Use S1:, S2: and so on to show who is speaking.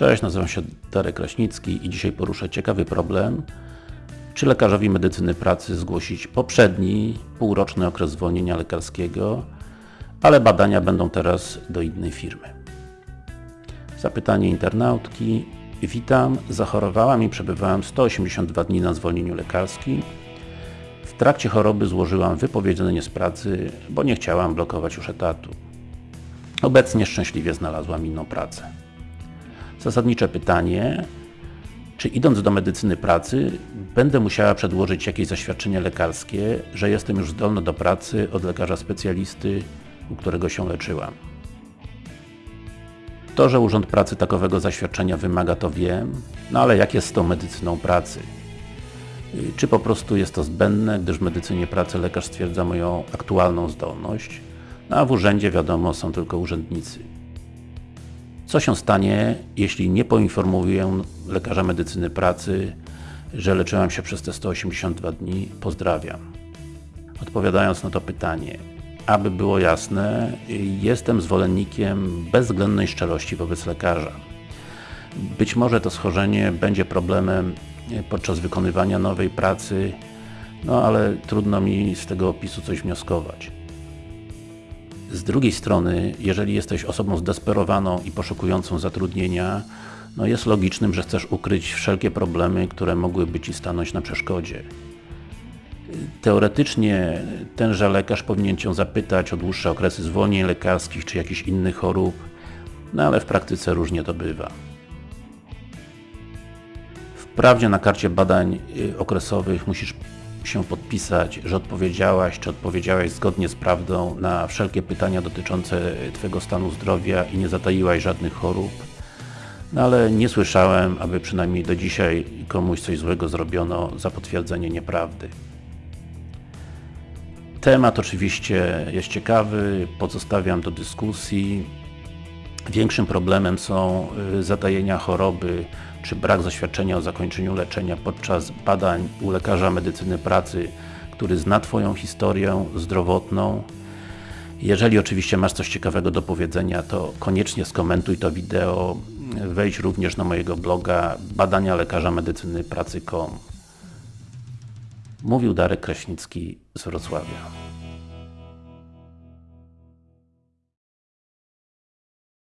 S1: Cześć, nazywam się Darek Kraśnicki i dzisiaj poruszę ciekawy problem czy lekarzowi medycyny pracy zgłosić poprzedni, półroczny okres zwolnienia lekarskiego, ale badania będą teraz do innej firmy. Zapytanie internautki. Witam, zachorowałam i przebywałam 182 dni na zwolnieniu lekarskim. W trakcie choroby złożyłam wypowiedzenie z pracy, bo nie chciałam blokować już etatu. Obecnie szczęśliwie znalazłam inną pracę. Zasadnicze pytanie, czy idąc do medycyny pracy, będę musiała przedłożyć jakieś zaświadczenie lekarskie, że jestem już zdolna do pracy od lekarza specjalisty, u którego się leczyłam. To, że Urząd Pracy takowego zaświadczenia wymaga, to wiem, no ale jak jest z tą medycyną pracy? Czy po prostu jest to zbędne, gdyż w medycynie pracy lekarz stwierdza moją aktualną zdolność, no a w urzędzie wiadomo są tylko urzędnicy. Co się stanie, jeśli nie poinformuję lekarza medycyny pracy, że leczyłam się przez te 182 dni? Pozdrawiam. Odpowiadając na to pytanie, aby było jasne, jestem zwolennikiem bezwzględnej szczerości wobec lekarza. Być może to schorzenie będzie problemem podczas wykonywania nowej pracy, no ale trudno mi z tego opisu coś wnioskować. Z drugiej strony, jeżeli jesteś osobą zdesperowaną i poszukującą zatrudnienia, no jest logicznym, że chcesz ukryć wszelkie problemy, które mogłyby Ci stanąć na przeszkodzie. Teoretycznie tenże lekarz powinien Cię zapytać o dłuższe okresy zwolnień lekarskich czy jakichś innych chorób, no ale w praktyce różnie to bywa. Wprawdzie na karcie badań y, okresowych musisz się podpisać, że odpowiedziałaś, czy odpowiedziałaś zgodnie z prawdą na wszelkie pytania dotyczące Twojego stanu zdrowia i nie zataiłaś żadnych chorób. No ale nie słyszałem, aby przynajmniej do dzisiaj komuś coś złego zrobiono za potwierdzenie nieprawdy. Temat oczywiście jest ciekawy, pozostawiam do dyskusji. Większym problemem są y, zatajenia choroby, czy brak zaświadczenia o zakończeniu leczenia podczas badań u lekarza medycyny pracy, który zna Twoją historię zdrowotną. Jeżeli oczywiście masz coś ciekawego do powiedzenia, to koniecznie skomentuj to wideo. Wejdź również na mojego bloga badania lekarza medycyny pracy.com Mówił Darek Kraśnicki z Wrocławia.